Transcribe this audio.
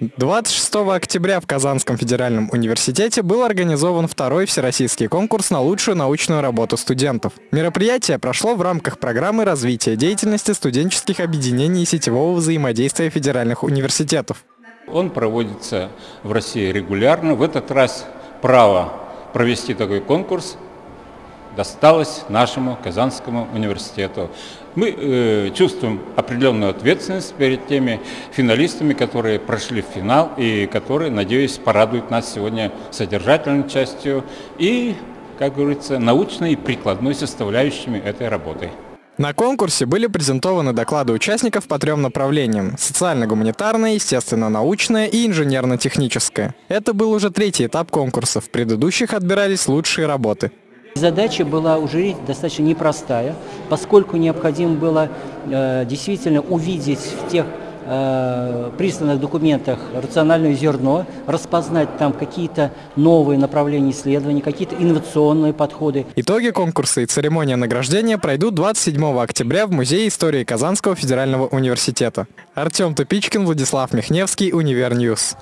26 октября в Казанском федеральном университете был организован второй всероссийский конкурс на лучшую научную работу студентов. Мероприятие прошло в рамках программы развития деятельности студенческих объединений и сетевого взаимодействия федеральных университетов. Он проводится в России регулярно. В этот раз право провести такой конкурс досталось нашему Казанскому университету. Мы э, чувствуем определенную ответственность перед теми финалистами, которые прошли в финал и которые, надеюсь, порадуют нас сегодня содержательной частью и, как говорится, научной и прикладной составляющими этой работы. На конкурсе были презентованы доклады участников по трем направлениям – социально-гуманитарное, естественно-научное и инженерно-техническое. Это был уже третий этап конкурса, в предыдущих отбирались лучшие работы. Задача была у жюри достаточно непростая, поскольку необходимо было э, действительно увидеть в тех э, присланных документах рациональное зерно, распознать там какие-то новые направления исследований, какие-то инновационные подходы. Итоги конкурса и церемония награждения пройдут 27 октября в Музее истории Казанского федерального университета. Артем Тупичкин, Владислав Михневский, Univer News.